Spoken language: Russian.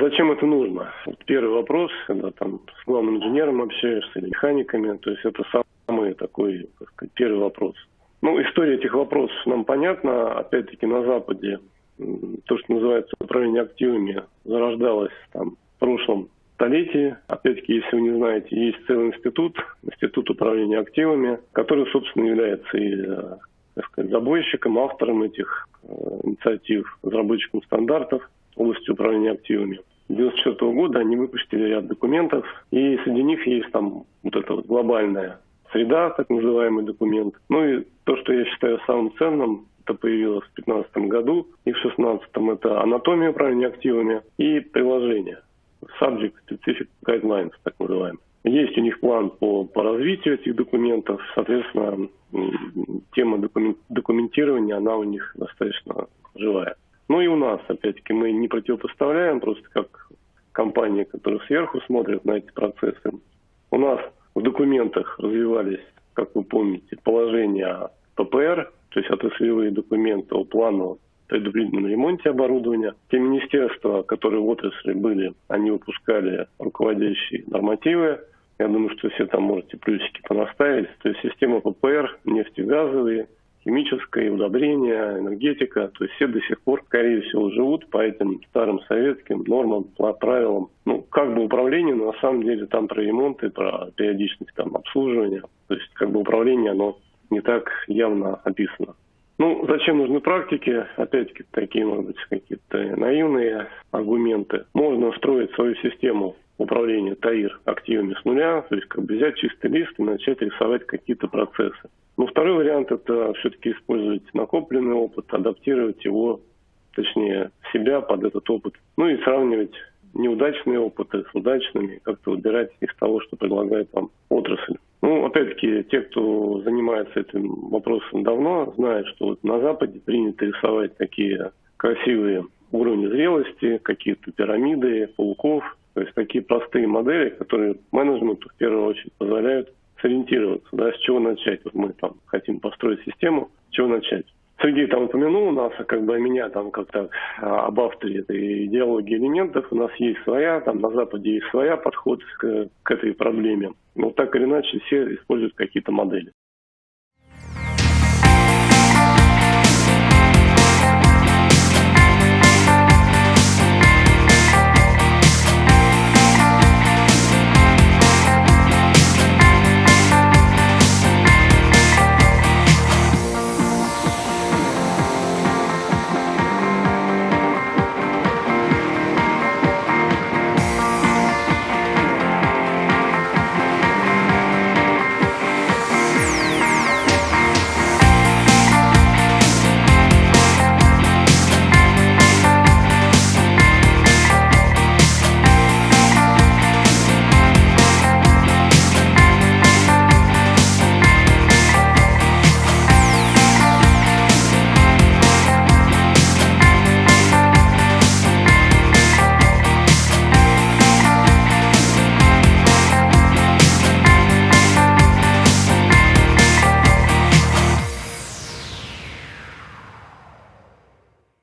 Зачем это нужно? Вот первый вопрос, когда там с главным инженером общаешься или механиками, то есть это самый такой, так сказать, первый вопрос. Ну, история этих вопросов нам понятна. Опять-таки на Западе то, что называется управление активами, зарождалось там в прошлом столетии. Опять-таки, если вы не знаете, есть целый институт, институт управления активами, который, собственно, является и э, так сказать, забойщиком, автором этих э, инициатив, разработчиком стандартов области управления активами. 1994 года они выпустили ряд документов, и среди них есть там вот эта вот глобальная среда, так называемый документ. Ну и то, что я считаю самым ценным, это появилось в 2015 году, и в 2016 это анатомия управления активами и приложение. Subject Specific Guidelines, так называемый. Есть у них план по, по развитию этих документов, соответственно, тема документирования, она у них достаточно живая. Ну и у нас, опять-таки, мы не противопоставляем, просто как компания, которая сверху смотрит на эти процессы. У нас в документах развивались, как вы помните, положения ППР, то есть отраслевые документы о плану предупредительном ремонте оборудования. Те министерства, которые в отрасли были, они выпускали руководящие нормативы. Я думаю, что все там можете плюсики понаставить. То есть система ППР, нефтегазовые, химическое, удобрения, энергетика. То есть все до сих пор, скорее всего, живут по этим старым советским нормам, правилам. Ну, как бы управление, но на самом деле там про ремонт и про периодичность там обслуживания. То есть как бы управление, оно не так явно описано. Ну, зачем нужны практики? Опять-таки, такие, может быть, какие-то наивные аргументы. Можно строить свою систему управления ТАИР активами с нуля, то есть как бы взять чистый лист и начать рисовать какие-то процессы. Но второй вариант – это все-таки использовать накопленный опыт, адаптировать его, точнее, себя под этот опыт. Ну и сравнивать неудачные опыты с удачными, как-то выбирать из того, что предлагает вам отрасль. Ну, опять-таки, те, кто занимается этим вопросом давно, знают, что вот на Западе принято рисовать такие красивые уровни зрелости, какие-то пирамиды, пауков, то есть такие простые модели, которые менеджменту в первую очередь позволяют сориентироваться, да, с чего начать. Вот мы там хотим построить систему, с чего начать. Сергей там упомянул у нас, как бы меня там как-то а, об авторе этой идеологии элементов. У нас есть своя, там на Западе есть своя подход к, к этой проблеме. Но так или иначе все используют какие-то модели.